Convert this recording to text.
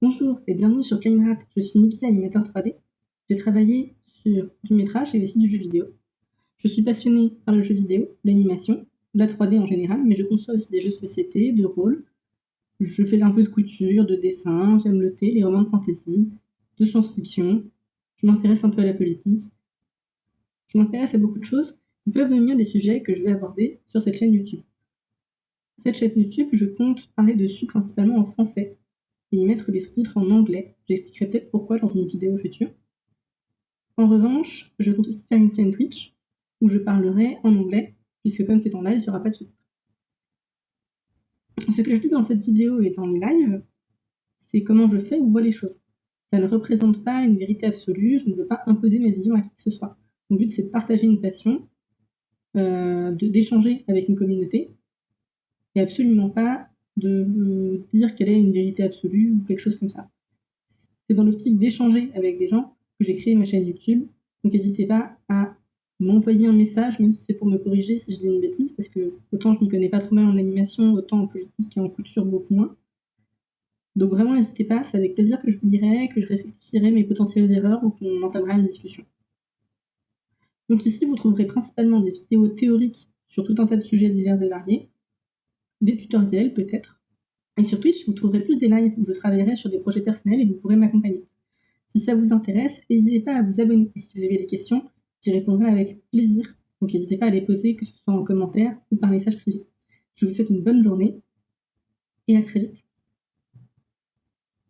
Bonjour et bienvenue sur Claimrat, je suis Nipsey, animateur 3D. J'ai travaillé sur du métrage et aussi du jeu vidéo. Je suis passionnée par le jeu vidéo, l'animation, la 3D en général, mais je conçois aussi des jeux de société, de rôle. Je fais un peu de couture, de dessin, j'aime le thé, les romans de fantasy, de science-fiction. Je m'intéresse un peu à la politique. Je m'intéresse à beaucoup de choses qui peuvent devenir des sujets que je vais aborder sur cette chaîne YouTube. Cette chaîne YouTube, je compte parler dessus principalement en français, et y mettre des sous-titres en anglais. J'expliquerai peut-être pourquoi dans une vidéo future. En revanche, je compte aussi faire une chaîne Twitch où je parlerai en anglais, puisque comme c'est en live, il n'y aura pas de sous-titres. Ce que je dis dans cette vidéo et dans les lives, c'est comment je fais ou vois les choses. Ça ne représente pas une vérité absolue, je ne veux pas imposer ma vision à qui que ce soit. Mon but, c'est de partager une passion, euh, d'échanger avec une communauté, et absolument pas de dire quelle est une vérité absolue ou quelque chose comme ça. C'est dans l'optique d'échanger avec des gens que j'ai créé ma chaîne YouTube. Donc n'hésitez pas à m'envoyer un message, même si c'est pour me corriger si je dis une bêtise, parce que autant je ne connais pas trop mal en animation, autant en politique et en couture beaucoup moins. Donc vraiment n'hésitez pas, c'est avec plaisir que je vous dirai, que je rectifierai mes potentielles erreurs ou qu'on entamera une discussion. Donc ici, vous trouverez principalement des vidéos théoriques sur tout un tas de sujets divers et variés, des tutoriels peut-être. Et sur Twitch, vous trouverez plus des lives où je travaillerai sur des projets personnels et vous pourrez m'accompagner. Si ça vous intéresse, n'hésitez pas à vous abonner. Et si vous avez des questions, j'y répondrai avec plaisir. Donc n'hésitez pas à les poser, que ce soit en commentaire ou par message privé. Je vous souhaite une bonne journée et à très vite.